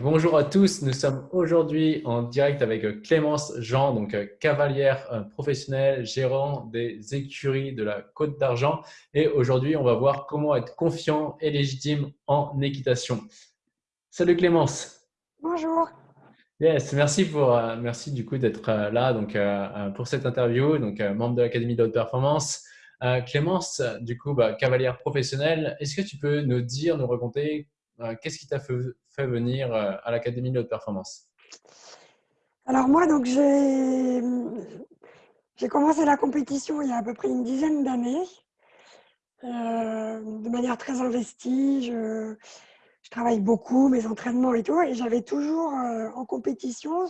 bonjour à tous, nous sommes aujourd'hui en direct avec euh, Clémence Jean, donc euh, cavalière euh, professionnelle, gérant des écuries de la Côte d'Argent. Et aujourd'hui, on va voir comment être confiant et légitime en équitation. Salut Clémence. Bonjour. Yes, merci pour merci du coup d'être là donc pour cette interview, donc membre de l'Académie de haute performance. Clémence, du coup, bah, cavalière professionnelle, est-ce que tu peux nous dire, nous raconter qu'est-ce qui t'a fait, venir euh, à l'Académie de haute performance? Alors moi, donc j'ai commencé la compétition il y a à peu près une dizaine d'années, euh, de manière très investie. Je, travaille beaucoup, mes entraînements et tout, et j'avais toujours en compétition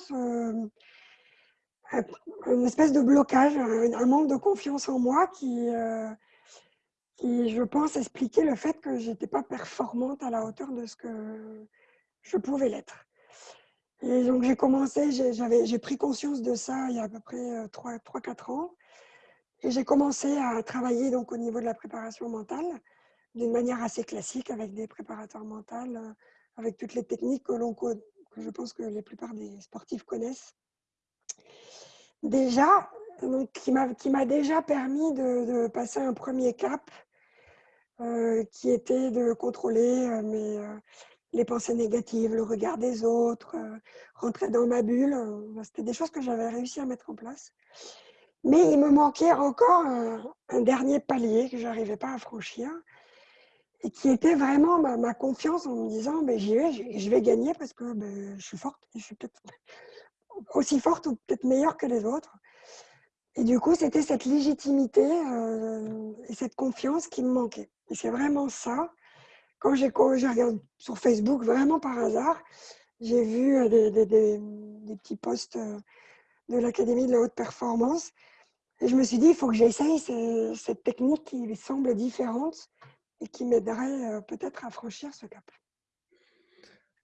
une espèce de blocage, un, manque de confiance en moi qui, qui, je pense, expliquait le fait que je n'étais pas performante à la hauteur de ce que je pouvais l'être. Et donc j'ai commencé, j'ai pris conscience de ça il y a à peu près 3-4 euh, ans. Et j'ai commencé à travailler donc au niveau de la préparation mentale d'une manière assez classique avec des préparateurs mentaux, euh, avec toutes les techniques que, que je pense que la plupart des sportifs connaissent. Déjà, donc, qui m'a déjà permis de, passer un premier cap qui était de contrôler euh, mes, euh, les pensées négatives, le regard des autres, rentrer dans ma bulle. C'était des choses que j'avais réussi à mettre en place. Mais il me manquait encore un, dernier palier que je n'arrivais pas à franchir et qui était vraiment ma, confiance en me disant j'y vais, je vais gagner parce que ben, je suis forte, je suis peut-être aussi forte ou peut-être meilleure que les autres. Et du coup, c'était cette légitimité euh, et cette confiance qui me manquait. Et c'est vraiment ça. Quand j'ai regardé sur Facebook, vraiment par hasard, j'ai vu euh, des, petits posts euh, de l'Académie de la haute performance. Et je me suis dit, il faut que j'essaye cette technique qui semble différente et qui m'aiderait peut-être à franchir ce cap.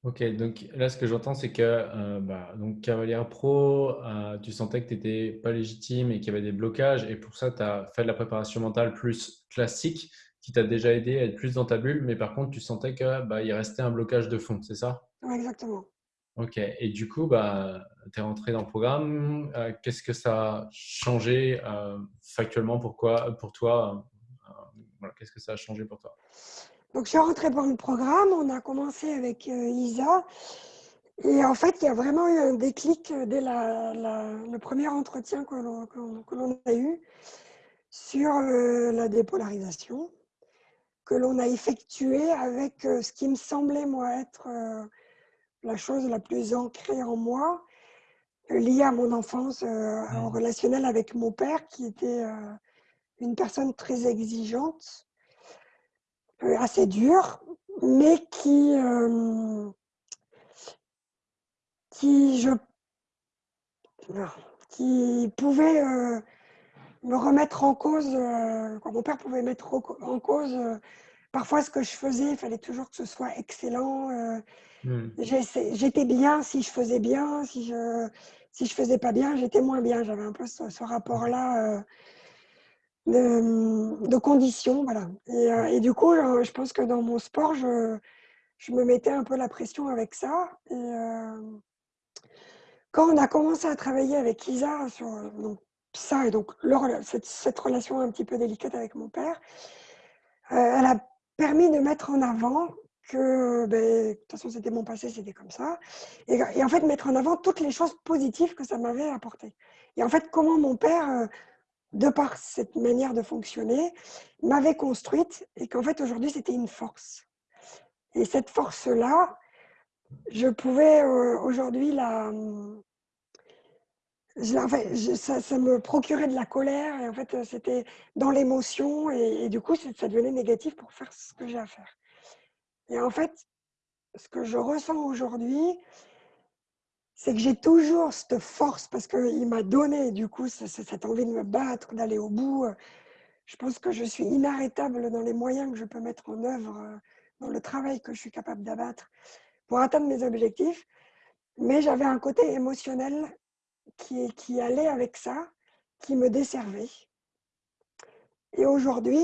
Ok, donc là, ce que j'entends, c'est que euh, bah, donc Cavalière Pro, euh, tu sentais que tu n'étais pas légitime et qu'il y avait des blocages, et pour ça, tu as fait de la préparation mentale plus classique qui t'a déjà aidé à être plus dans ta bulle, mais par contre, tu sentais qu'il bah, restait un blocage de fond, c'est ça? Oui, exactement. Ok, et du coup, bah, tu es rentré dans le programme. Euh, qu'est-ce que ça a changé factuellement Pourquoi, pour toi Qu'est-ce que ça a changé pour toi? Donc, je suis rentrée dans le programme. On a commencé avec euh, Isa. Et en fait, il y a vraiment eu un déclic dès le premier entretien que l'on a eu sur euh, la dépolarisation, que l'on a effectué avec euh, ce qui me semblait, moi, être la chose la plus ancrée en moi, liée à mon enfance en mmh. relationnel avec mon père, qui était une personne très exigeante assez dur, mais qui, euh, qui, je, qui pouvait euh, me remettre en cause, euh, quand mon père pouvait mettre en cause parfois ce que je faisais, il fallait toujours que ce soit excellent. Hmm. J'étais bien si je faisais bien, si je si je faisais pas bien, j'étais moins bien. J'avais un peu ce rapport-là de, conditions. Voilà. Euh, et, du coup, euh, je pense que dans mon sport, je, je, me mettais un peu la pression avec ça. Et euh, quand on a commencé à travailler avec Isa sur donc, ça et donc cette, cette, relation un petit peu délicate avec mon père, elle a permis de mettre en avant que, ben, de toute façon, c'était mon passé, c'était comme ça. Et, et, en fait, mettre en avant toutes les choses positives que ça m'avait apporté. Et en fait, comment mon père de par cette manière de fonctionner, m'avait construite et qu'en fait aujourd'hui c'était une force. Et cette force-là, je pouvais euh, aujourd'hui la... ça, me procurait de la colère et en fait c'était dans l'émotion et, du coup ça devenait négatif pour faire ce que j'ai à faire. Et en fait, ce que je ressens aujourd'hui, c'est que j'ai toujours cette force parce qu'il m'a donné du coup cette envie de me battre, d'aller au bout. Je pense que je suis inarrêtable dans les moyens que je peux mettre en œuvre, dans le travail que je suis capable d'abattre pour atteindre mes objectifs. Mais j'avais un côté émotionnel qui, qui allait avec ça, qui me desservait. Et aujourd'hui,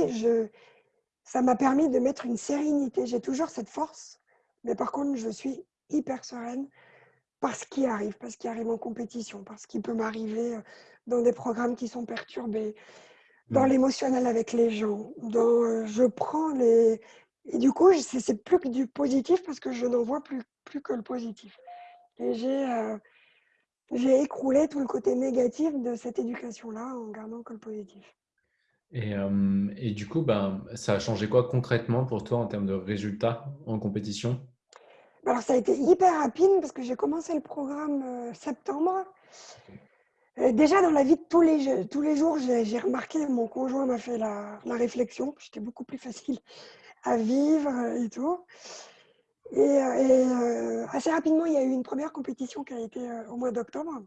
ça m'a permis de mettre une sérénité. J'ai toujours cette force, mais par contre, je suis hyper sereine par ce qui arrive, parce qu'il arrive en compétition, parce qu'il peut m'arriver dans des programmes qui sont perturbés, dans Mm. l'émotionnel avec les gens, dans je prends les... Et du coup, c'est plus que du positif parce que je n'en vois plus, plus que le positif. Et j'ai j'ai écroulé tout le côté négatif de cette éducation-là en gardant que le positif. Et, et, du coup, ben, ça a changé quoi concrètement pour toi en termes de résultats en compétition? Alors, ça a été hyper rapide parce que j'ai commencé le programme septembre. Déjà, dans la vie de tous les, tous les jours, j'ai remarqué, mon conjoint m'a fait la, la réflexion, j'étais beaucoup plus facile à vivre et tout. Et, et assez rapidement, il y a eu une première compétition qui a été au mois d'octobre,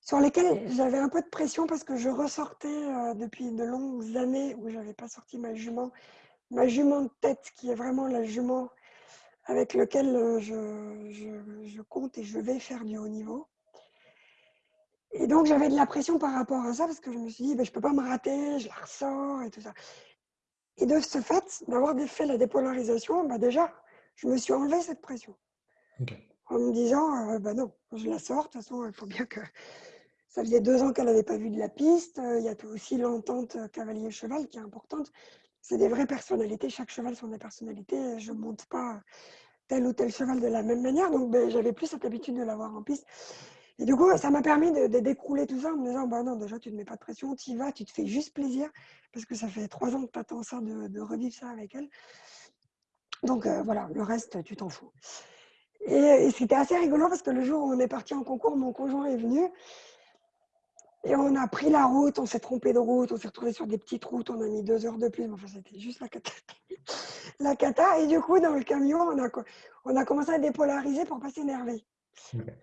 sur lesquelles j'avais un peu de pression parce que je ressortais depuis de longues années où je n'avais pas sorti ma jument, ma jument de tête, qui est vraiment la jument avec laquelle je, je, je compte et je vais faire du haut niveau. Et donc, j'avais de la pression par rapport à ça parce que je me suis dit, ben, je ne peux pas me rater, je la ressors et tout ça. Et de ce fait, d'avoir fait la dépolarisation, bah déjà, je me suis enlevé cette pression. En me disant, bah non, je la sors, de toute façon, il faut bien que... Ça faisait deux ans qu'elle n'avait pas vu de la piste. Il y a aussi l'entente cavalier-cheval qui est importante. C'est des vraies personnalités. Chaque cheval sont des personnalités. Je ne monte pas tel ou tel cheval de la même manière. Donc, ben, j'avais plus cette habitude de l'avoir en piste. Et du coup, ça m'a permis de, décrouler tout ça en me disant, bah non, déjà, tu ne mets pas de pression, tu y vas, tu te fais juste plaisir, parce que ça fait trois ans que tu attends ça, de, revivre ça avec elle. Donc voilà, le reste, tu t'en fous. Et, c'était assez rigolo parce que le jour où on est parti en concours, mon conjoint est venu et on a pris la route, on s'est trompé de route, on s'est retrouvé sur des petites routes, on a mis deux heures de plus, mais enfin c'était juste la cata. la cata. Et du coup, dans le camion, on a, on a commencé à dépolariser pour pas s'énerver.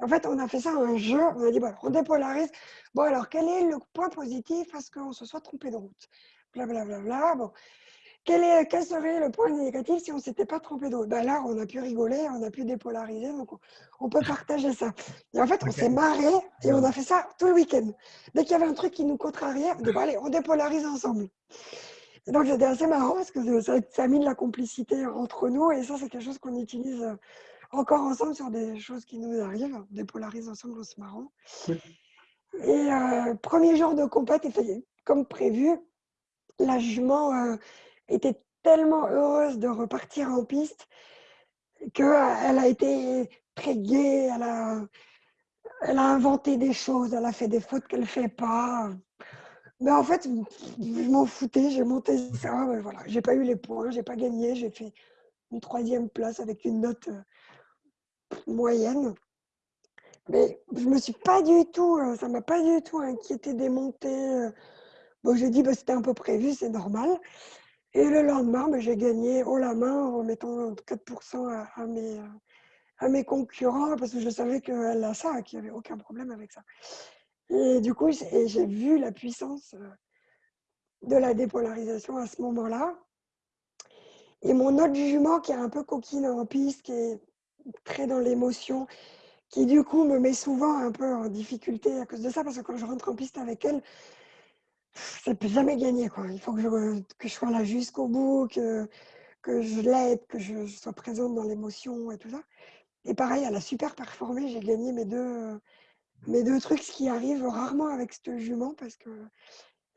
En fait, on a fait ça un jeu. On a dit, bon, on dépolarise. Bon, alors, quel est le point positif à ce qu'on se soit trompé de route? Blablabla. Bla, bla, bon. Quel, est, quel, serait le point négatif si on ne s'était pas trompé de route? Ben Là, on a pu rigoler, on a pu dépolariser, donc on, peut partager ça. Et en fait, on s'est marré et on a fait ça tout le week-end. Dès qu'il y avait un truc qui nous contrariait, on dit, bon, allez, on dépolarise ensemble. Et donc, c'était assez marrant parce que ça, ça, a mis de la complicité entre nous et ça, c'est quelque chose qu'on utilise encore ensemble sur des choses qui nous arrivent, dépolarise ensemble en se marrant. Et euh, premier jour de compète, comme prévu, la jument euh, était tellement heureuse de repartir en piste qu'elle euh, a été très gaie, elle a, elle a inventé des choses, elle a fait des fautes qu'elle ne fait pas. Mais en fait, je m'en foutais, j'ai monté ça, voilà. j'ai pas eu les points, j'ai pas gagné, j'ai fait une troisième place avec une note moyenne. Mais je me suis pas du tout, euh, ça m'a pas du tout inquiété des montées. Euh. Bon, j'ai dit, bah, c'était un peu prévu, c'est normal. Et le lendemain, bah, j'ai gagné haut la main en mettant 4% à, mes, à mes concurrents parce que je savais qu'elle a ça, qu'il n'y avait aucun problème avec ça. Et du coup, j'ai vu la puissance euh, de la dépolarisation à ce moment-là. Et mon autre jument qui est un peu coquine en piste, qui est très dans l'émotion, qui du coup me met souvent un peu en difficulté à cause de ça, parce que quand je rentre en piste avec elle, peut jamais gagner. Quoi. Il faut que je, que je sois là jusqu'au bout, que, que je l'aide, que je, sois présente dans l'émotion et tout ça. Et pareil, elle a super performé, j'ai gagné mes deux, mes deux trucs, ce qui arrive rarement avec ce jument, parce que...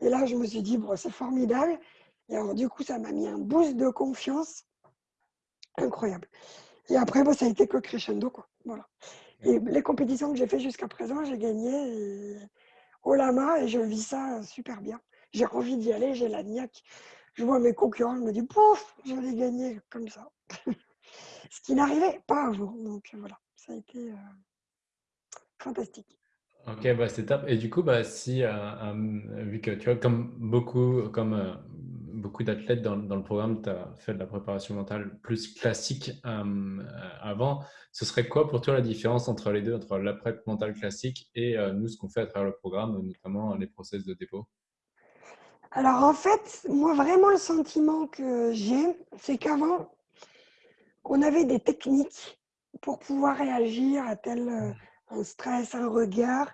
Et là, je me suis dit, bon, c'est formidable. Et alors, du coup, ça m'a mis un boost de confiance incroyable. Et après, ça a été que crescendo. Quoi. Voilà. Et les compétitions que j'ai fait jusqu'à présent, j'ai gagné au lama et je vis ça super bien. J'ai envie d'y aller, j'ai la niaque. Je vois mes concurrents, je me dis, pouf, j'allais gagner comme ça. Ce qui n'arrivait pas avant. Donc voilà, ça a été euh, fantastique. Ok, bah c'est top. Et du coup, bah, si, euh, euh, vu que tu vois, comme beaucoup, comme beaucoup d'athlètes dans, le programme, tu as fait de la préparation mentale plus classique euh, avant. Ce serait quoi pour toi la différence entre les deux, entre la prep mentale classique et euh, nous, ce qu'on fait à travers le programme, notamment les process de dépôt? Alors en fait, moi vraiment le sentiment que j'ai, c'est qu'avant, on avait des techniques pour pouvoir réagir à tel euh, un stress, un regard.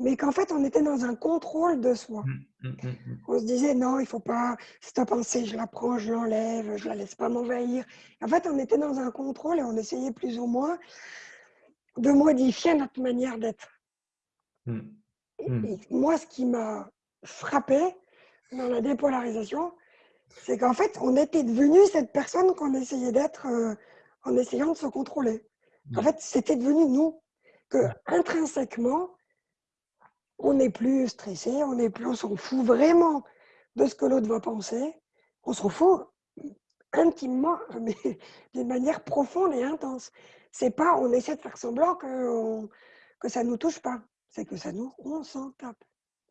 Mais qu'en fait, on était dans un contrôle de soi. Mmh, mmh, mmh, on se disait, non, il ne faut pas, cette pensée, je la prends, je l'enlève, je ne la laisse pas m'envahir. En fait, on était dans un contrôle et on essayait plus ou moins de modifier notre manière d'être. Moi, ce qui m'a frappé dans la dépolarisation, c'est qu'en fait, on était devenu cette personne qu'on essayait d'être euh, en essayant de se contrôler. En fait, c'était devenu nous. Que intrinsèquement, on n'est plus stressé, on n'est plus, on s'en fout vraiment de ce que l'autre va penser. On s'en fout intimement, mais d'une manière profonde et intense. C'est pas, on essaie de faire semblant que, que ça nous touche pas. C'est que ça nous, on s'en tape.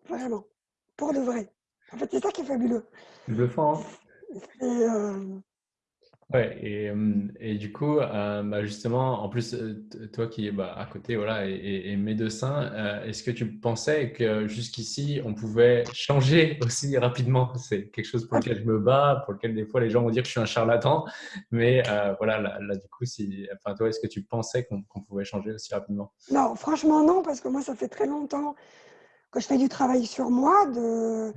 Vraiment. Pour de vrai. En fait, c'est ça qui est fabuleux. Euh, Ouais, et, et, du coup, euh, bah justement, en plus, euh, toi qui bah, à côté voilà, et, médecin, euh, est-ce que tu pensais que jusqu'ici, on pouvait changer aussi rapidement? C'est quelque chose pour lequel je me bats, pour lequel des fois les gens vont dire que je suis un charlatan, mais voilà, là, du coup, si, enfin, toi, est-ce que tu pensais qu'on pouvait changer aussi rapidement? Non, franchement, non, parce que moi, ça fait très longtemps que je fais du travail sur moi, de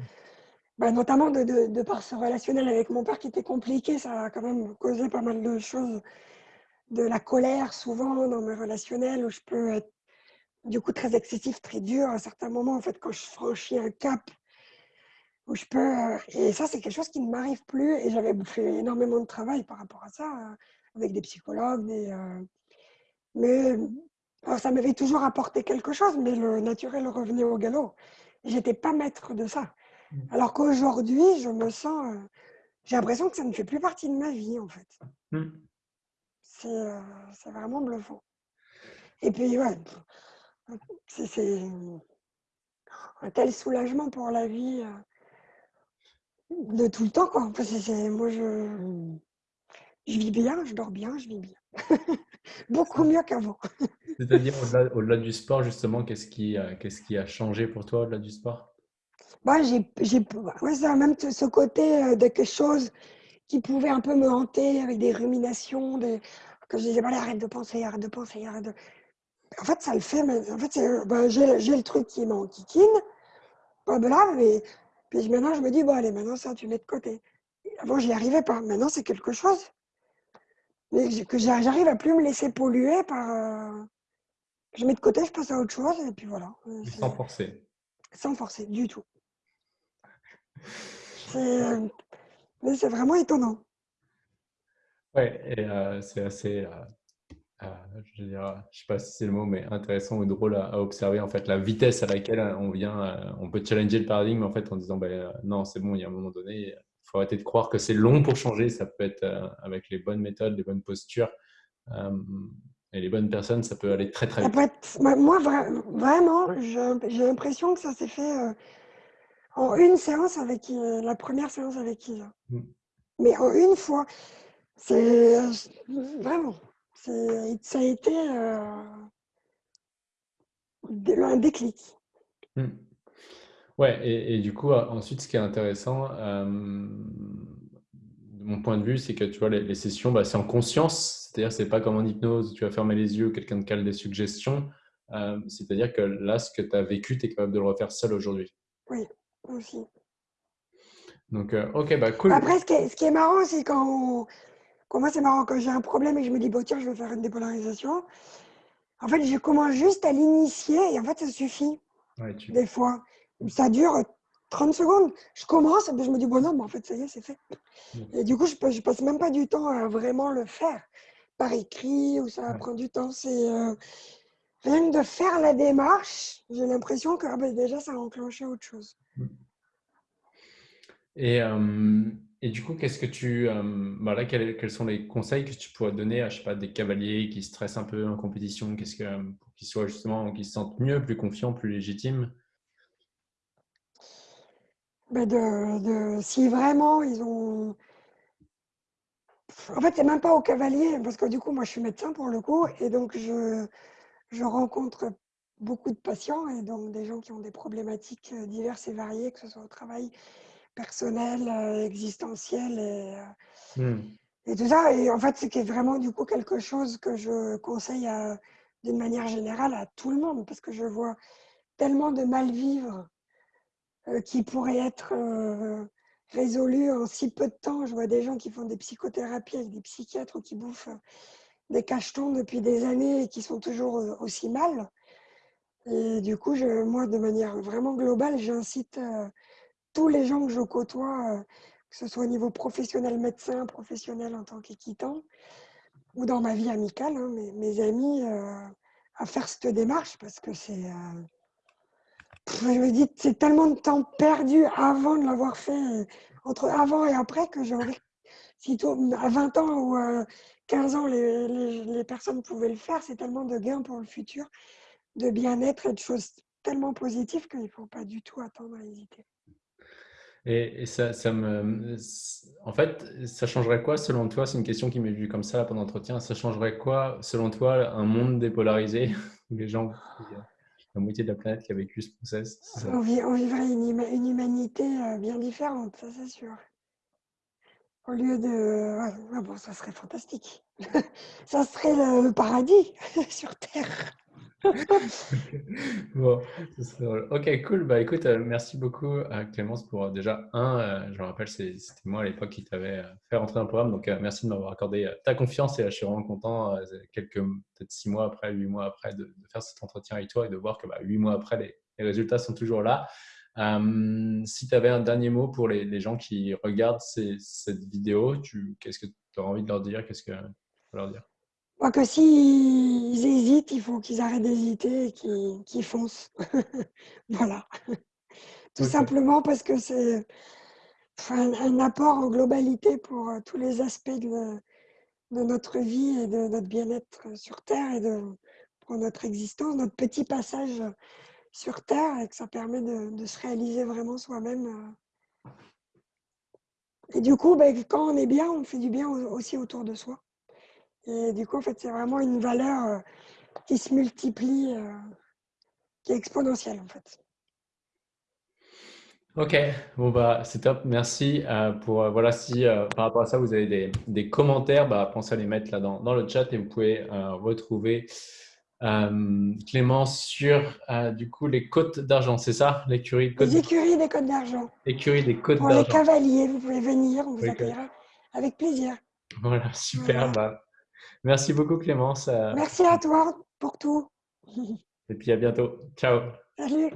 bah, notamment de, de, par ce relationnel avec mon père qui était compliqué, ça a quand même causé pas mal de choses, de la colère souvent dans mes relationnels où je peux être du coup très excessif, très dur à certains moments en fait quand je franchis un cap où je peux euh, et ça c'est quelque chose qui ne m'arrive plus et j'avais fait énormément de travail par rapport à ça euh, avec des psychologues, des, euh, mais ça m'avait toujours apporté quelque chose, mais le naturel revenait au galop. J'étais pas maître de ça. Alors qu'aujourd'hui, je me sens. Euh, j'ai l'impression que ça ne fait plus partie de ma vie, en fait. Euh, c'est vraiment bluffant. Et puis, ouais, c'est un tel soulagement pour la vie euh, de tout le temps, quoi. moi, je, je vis bien, je dors bien, je vis bien. Beaucoup mieux qu'avant. C'est-à-dire, au-delà du sport, justement, qu'est-ce qui, qu'est-ce qui a changé pour toi au-delà du sport? Bah, j'ai, ouais, ça, même ce côté euh, de quelque chose qui pouvait un peu me hanter avec des ruminations, des, que je disais, bah, arrête de penser, arrête de penser, arrête de... En fait, ça le fait, mais en fait, bah, j'ai, j'ai le truc qui m'enquiquine, pas de là, mais puis maintenant, je me dis, bon, allez, maintenant, ça, tu mets de côté. Avant, je n'y arrivais pas. Maintenant, c'est quelque chose mais que j'arrive à plus me laisser polluer par... Euh, je mets de côté, je passe à autre chose, et puis voilà. Sans forcer. Sans forcer, du tout. Euh, mais c'est vraiment étonnant. Oui, et euh, c'est assez, euh, je ne sais pas si c'est le mot, mais intéressant ou drôle à, observer en fait la vitesse à laquelle on vient, on peut challenger le paradigme en fait en disant ben, non, c'est bon, il y a un moment donné, il faut arrêter de croire que c'est long pour changer. Ça peut être avec les bonnes méthodes, les bonnes postures et les bonnes personnes, ça peut aller très très vite. moi, vraiment, j'ai l'impression que ça s'est fait en une séance avec euh, la première séance avec Isa. Mm. Mais en une fois, c'est vraiment, ça a été euh, un déclic. Mm. Ouais, et, du coup, ensuite, ce qui est intéressant, euh, de mon point de vue, c'est que tu vois, les, sessions, bah, c'est en conscience, c'est-à-dire, c'est pas comme en hypnose, tu vas fermer les yeux, quelqu'un te cale des suggestions. c'est-à-dire que là, ce que tu as vécu, tu es capable de le refaire seul aujourd'hui. Oui aussi. Donc, euh, ok, bah cool. Après, ce qui est, ce qui est marrant, c'est quand, quand moi, c'est marrant, quand j'ai un problème et que je me dis, bon, tiens, je vais faire une dépolarisation, en fait, je commence juste à l'initier et en fait, ça suffit. Des fois. Ça dure 30 secondes. Je commence et puis je me dis, bon, non, mais en fait, ça y est, c'est fait. Et du coup, je, je passe même pas du temps à vraiment le faire par écrit ou ça prend du temps. C'est. Euh, rien que de faire la démarche, j'ai l'impression que ah ben, déjà, ça a enclenché autre chose. Et, euh, et du coup, qu'est-ce que tu, euh, bah quels, quels, sont les conseils que tu pourrais donner à je sais pas, des cavaliers qui stressent un peu en compétition qu'est-ce que, pour qu'ils soient justement, qu'ils se sentent mieux, plus confiants, plus légitimes? Ben de, de, Si vraiment ils ont. En fait, c'est même pas aux cavaliers, parce que du coup, moi, je suis médecin pour le coup, et donc je, je rencontre beaucoup de patients et donc des gens qui ont des problématiques euh, diverses et variées, que ce soit au travail personnel, euh, existentiel et, euh, mmh. et tout ça. Et en fait, c'est vraiment du coup quelque chose que je conseille d'une manière générale à tout le monde parce que je vois tellement de mal-vivre euh, qui pourrait être euh, résolu en si peu de temps. Je vois des gens qui font des psychothérapies avec des psychiatres qui bouffent des cachetons depuis des années et qui sont toujours aussi mal. Et du coup, moi, de manière vraiment globale, j'incite tous les gens que je côtoie, que ce soit au niveau professionnel médecin, professionnel en tant qu'équitant, ou dans ma vie amicale, hein, mes, amis, à faire cette démarche parce que c'est je me dis, c'est tellement de temps perdu avant de l'avoir fait, euh, entre avant et après, que envie, si à 20 ans ou 15 ans, les, les, personnes pouvaient le faire, c'est tellement de gains pour le futur, de bien-être et de choses tellement positives qu'il ne faut pas du tout attendre à hésiter. Et, ça, ça, me, en fait, ça changerait quoi selon toi C'est une question qui m'est venue comme ça pendant l'entretien. Ça changerait quoi selon toi un monde dépolarisé où les gens la moitié de la planète qui a vécu ce process. On, vivrait une, humanité euh, bien différente, ça c'est sûr. Au lieu de... Ah bon, ça serait fantastique. ça serait le paradis sur Terre. bon, ok, cool. Bah écoute, euh, merci beaucoup à Clémence pour euh, déjà un, euh, je me rappelle, c'était moi à l'époque qui t'avais fait rentrer dans le programme, donc merci de m'avoir accordé ta confiance et je suis vraiment content, quelques, peut-être six mois après, huit mois après, de, faire cet entretien avec toi et de voir que bah, huit mois après, les, résultats sont toujours là. Si tu avais un dernier mot pour les, gens qui regardent cette vidéo, qu'est-ce que tu as envie de leur dire? Qu'est-ce que tu leur dire? Crois que s'ils hésitent, il faut qu'ils arrêtent d'hésiter et qu'ils foncent. voilà. Tout simplement parce que c'est un, apport en globalité pour euh, tous les aspects de, notre vie et de notre bien-être sur Terre et de, pour notre existence, notre petit passage sur Terre et que ça permet de, se réaliser vraiment soi-même. Euh. Et du coup, ben, quand on est bien, on fait du bien aussi autour de soi. Et du coup, en fait, c'est vraiment une valeur euh, qui se multiplie, euh, qui est exponentielle, en fait. Ok, bon bah c'est top, merci. Pour voilà, si par rapport à ça vous avez des, commentaires, bah, pensez à les mettre là dans le chat et vous pouvez retrouver Clémence sur du coup les côtes d'argent, c'est ça? L'écurie des côtes d'argent. Écurie des côtes d'argent. Pour les cavaliers, vous pouvez venir, on vous accueillera avec plaisir. Voilà, super. Bah, Merci beaucoup Clémence. Merci à toi pour tout. Et puis à bientôt. Ciao. Salut.